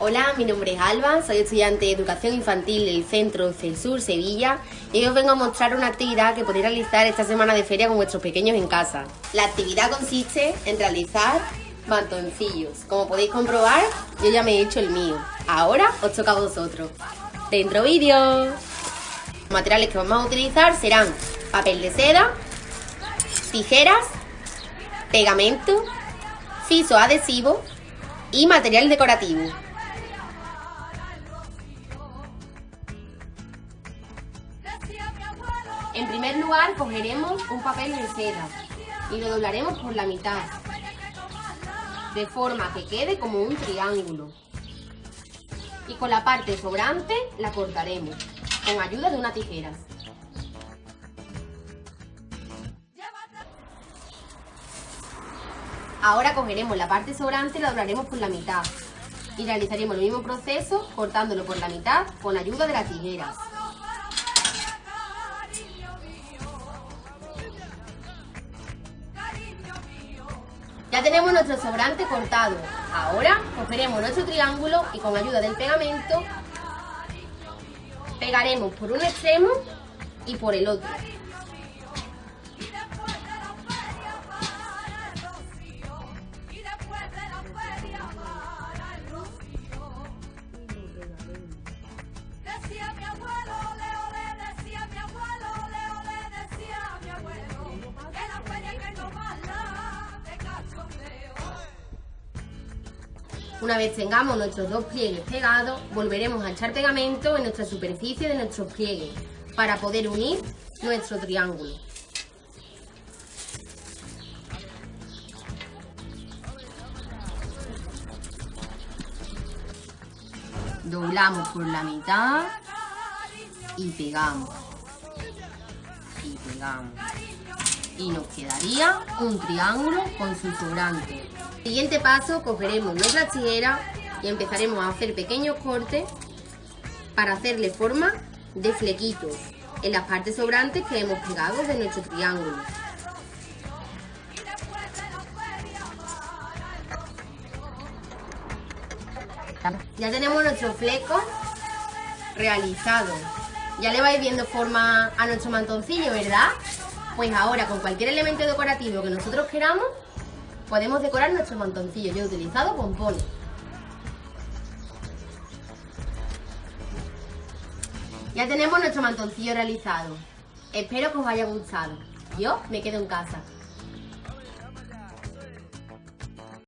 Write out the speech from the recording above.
Hola, mi nombre es Alba, soy estudiante de Educación Infantil del Centro Celsur Sevilla y hoy os vengo a mostrar una actividad que podéis realizar esta semana de feria con vuestros pequeños en casa. La actividad consiste en realizar mantoncillos. Como podéis comprobar, yo ya me he hecho el mío. Ahora os toca a vosotros. ¡Dentro vídeo! Los materiales que vamos a utilizar serán papel de seda, tijeras, pegamento, fiso adhesivo y material decorativo. En primer lugar cogeremos un papel de seda y lo doblaremos por la mitad, de forma que quede como un triángulo. Y con la parte sobrante la cortaremos, con ayuda de una tijera. Ahora cogeremos la parte sobrante y la doblaremos por la mitad. Y realizaremos el mismo proceso cortándolo por la mitad con ayuda de las tijeras. Ya tenemos nuestro sobrante cortado. Ahora cogeremos nuestro triángulo y con ayuda del pegamento pegaremos por un extremo y por el otro. Una vez tengamos nuestros dos pliegues pegados, volveremos a echar pegamento en nuestra superficie de nuestros pliegues para poder unir nuestro triángulo. Doblamos por la mitad y pegamos. Y pegamos. Y nos quedaría un triángulo con su sobrante. Siguiente paso, cogeremos nuestra tijera y empezaremos a hacer pequeños cortes para hacerle forma de flequitos en las partes sobrantes que hemos pegado de nuestro triángulo. Ya tenemos nuestro fleco realizado. Ya le vais viendo forma a nuestro mantoncillo, ¿verdad? Pues ahora con cualquier elemento decorativo que nosotros queramos, podemos decorar nuestro mantoncillo. Yo he utilizado pompones. Ya tenemos nuestro mantoncillo realizado. Espero que os haya gustado. Yo me quedo en casa.